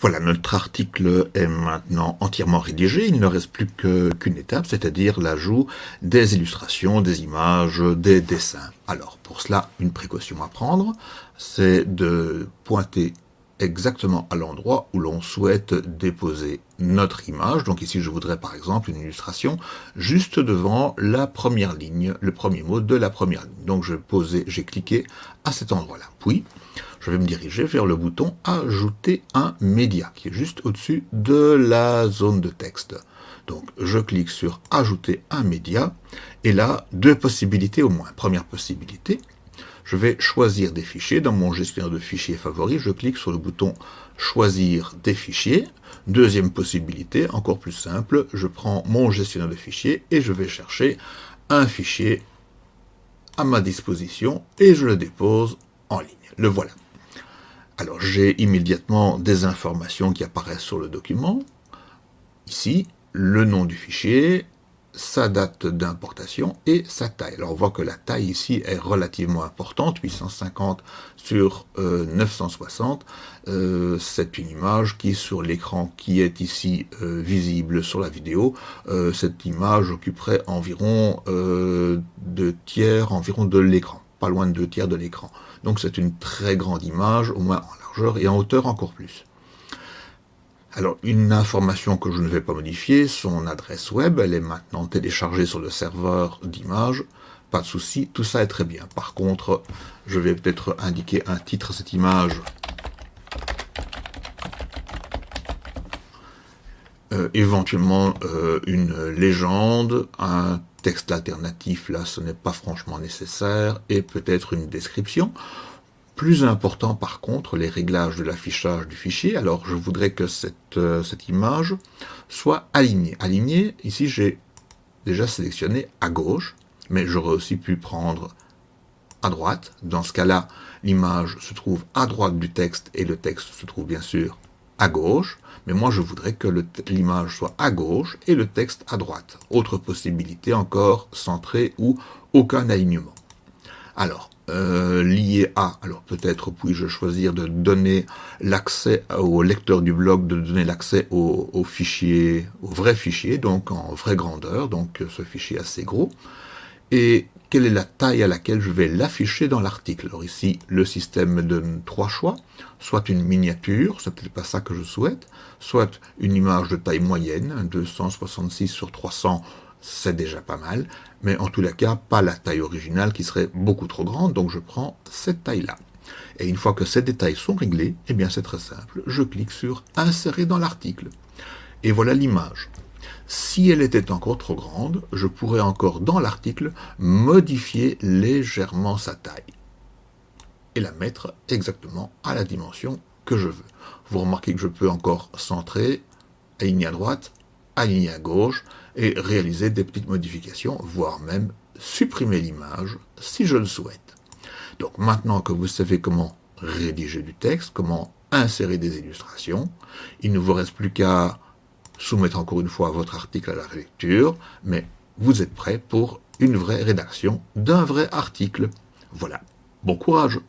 Voilà, notre article est maintenant entièrement rédigé. Il ne reste plus qu'une étape, c'est-à-dire l'ajout des illustrations, des images, des dessins. Alors, pour cela, une précaution à prendre, c'est de pointer exactement à l'endroit où l'on souhaite déposer notre image. Donc ici, je voudrais par exemple une illustration juste devant la première ligne, le premier mot de la première ligne. Donc je posais, j'ai cliqué à cet endroit-là. Puis, je vais me diriger vers le bouton « Ajouter un média » qui est juste au-dessus de la zone de texte. Donc, je clique sur « Ajouter un média » et là, deux possibilités au moins. Première possibilité, je vais choisir des fichiers. Dans mon gestionnaire de fichiers favori, je clique sur le bouton « Choisir des fichiers ». Deuxième possibilité, encore plus simple, je prends mon gestionnaire de fichiers et je vais chercher un fichier à ma disposition et je le dépose en ligne. Le voilà. Alors j'ai immédiatement des informations qui apparaissent sur le document. Ici, le nom du fichier, sa date d'importation et sa taille. Alors on voit que la taille ici est relativement importante, 850 sur 960. Euh, euh, c'est une image qui sur l'écran qui est ici euh, visible sur la vidéo, cette image occuperait environ deux tiers environ de l'écran, pas loin de deux tiers de l'écran. Donc c'est une très grande image, au moins en largeur et en hauteur encore plus. Alors, une information que je ne vais pas modifier, son adresse web, elle est maintenant téléchargée sur le serveur d'images, pas de souci, tout ça est très bien. Par contre, je vais peut-être indiquer un titre à cette image. Euh, éventuellement euh, une légende, un texte alternatif, là ce n'est pas franchement nécessaire, et peut-être une description. Plus important par contre, les réglages de l'affichage du fichier. Alors je voudrais que cette, euh, cette image soit alignée. Alignée, ici j'ai déjà sélectionné à gauche, mais j'aurais aussi pu prendre à droite. Dans ce cas-là, l'image se trouve à droite du texte et le texte se trouve bien sûr à gauche, mais moi je voudrais que l'image soit à gauche et le texte à droite. Autre possibilité encore, centré ou aucun alignement. Alors, euh, lié à, alors peut-être puis-je choisir de donner l'accès au lecteur du blog, de donner l'accès au, fichier, au vrai fichier, donc en vraie grandeur, donc ce fichier assez gros, et quelle est la taille à laquelle je vais l'afficher dans l'article? Alors ici, le système me donne trois choix, soit une miniature, c'est peut-être pas ça que je souhaite, soit une image de taille moyenne, 266 sur 300, c'est déjà pas mal, mais en tous les cas, pas la taille originale qui serait beaucoup trop grande, donc je prends cette taille-là. Et une fois que ces détails sont réglés, eh bien c'est très simple, je clique sur « Insérer dans l'article ». Et voilà l'image. Si elle était encore trop grande, je pourrais encore dans l'article modifier légèrement sa taille et la mettre exactement à la dimension que je veux. Vous remarquez que je peux encore centrer, aligner à droite, aligner à gauche et réaliser des petites modifications, voire même supprimer l'image si je le souhaite. Donc maintenant que vous savez comment rédiger du texte, comment insérer des illustrations, il ne vous reste plus qu'à soumettre encore une fois votre article à la lecture, mais vous êtes prêt pour une vraie rédaction d'un vrai article. Voilà, bon courage